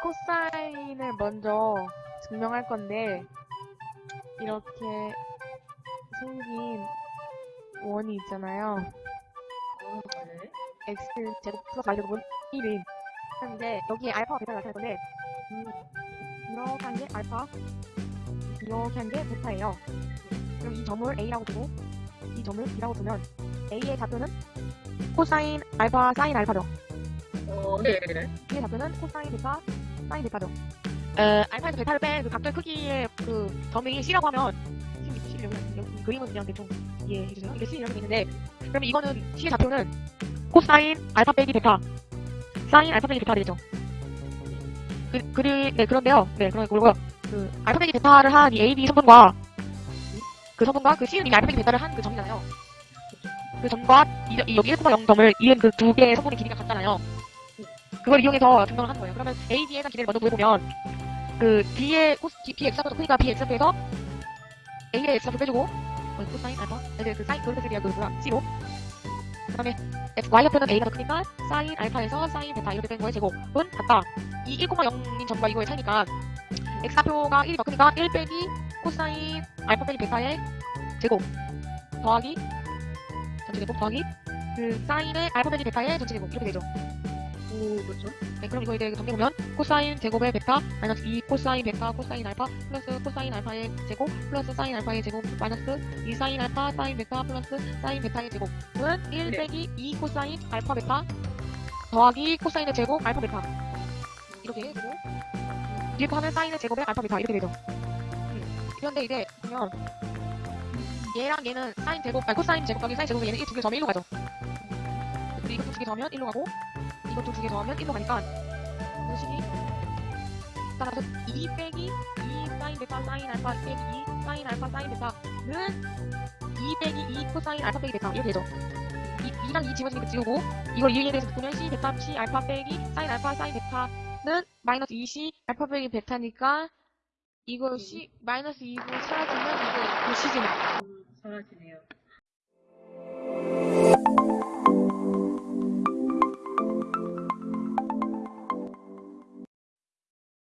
코사인을 먼저 증명할 건데 이렇게 생긴 원이 있잖아요. 어, 네. x 제곱 플러스 y 제곱은 1인 하는데 여기에 알파와 베타를 나타낼 건데 음, 이렇게 한 게 알파 이렇게 한 게 베타예요. 그럼 이 점을 a라고 두고 이 점을 b라고 두면 a의 좌표는 코사인 알파 사인 알파죠. 어, 네네네. b의 좌표는 코사인 베타 사인 베타죠. 에, 알파에서 베타를 뺀그 각도의 크기의 그 점이 c라고 하면 C, C 여기, 여기 그림은 그냥 대충 이해해 주세요. 이게 C 이렇게 돼 있는데 그러면 이거는 C의 좌표는 코사인 알파 빼기 베타 사인 알파 빼기 베타 되겠죠. 그, 그리, 네, 그런데요. 네, 그런 그리고요. 그 알파 빼기 베타를 한 이 A, B 성분과 그 성분과 그 C는 이미 알파 빼기 베타를 한 그 점이잖아요. 그 점과 이, 이 여기 1,0점을 이은 그 두 개의 성분의 길이가 같잖아요. 그걸 이용해서 증명을 하는 거예요. 그러면 A, B에 대한 길이를 먼저 구해보면 그 B의 코스, B, X좌표가 크니까 B, X좌표에서 A의 X좌표 빼주고 어, 코사인 알파 네, 그 사인 빼주기야 그 뭐야 C로 그 다음에 Y좌표는 A가 더 크니까 사인 알파에서 사인 베타 이렇게 된 거의 제곱은 같다. 이 1,0인 점과 이거의 차이니까 X좌표가 1이 더 크니까 1 빼기 코사인 알파 빼기 베타의 제곱 더하기 전체 제곱 더하기 그 사인의 알파 빼기 베타의 전체 제곱 이렇게 되죠. 오, 그렇죠. 네, 그럼 이거 이제 정리해보면 코사인 제곱의 베타 마이너스 2 코사인 베타 코사인 알파 플러스 코사인 알파의 제곱 플러스 사인 알파의 제곱 마이너스 2 사인 알파 사인 베타 플러스 사인 베타의 제곱은 1 네. 빼기 2 코사인 알파 베타 더하기 코사인의 제곱 알파 베타 이렇게 되고 뒤에 거 하면 사인의 제곱의 알파 베타 이렇게 되죠 음. 그런데 이제 보면 얘랑 얘는 사인 제곱 아니 코사인 제곱 더하기 사인 제곱은 얘는 이두개 더하면 1로 가죠 그리고 이것도 두개 더하면 1로 가고 이것도 두 개 더하면 1로 가니까 이 식이 따라서 2 빼기 2 사인 베타 사인 알파 빼기 2 사인 알파 사인 베타는 2 빼기 2 코사인 알파 빼기 베타 이렇게 되죠. 2, 2랑 2 지워지니까 지우고 이걸 2에 대해서 바꾸면 C 베타 C 알파 빼기 사인 알파 사인 베타는 마이너스 2C 알파 빼기 베타니까 이거 C 마이너스 2로 사라지면 이거 그 C지 음, 사라지네요.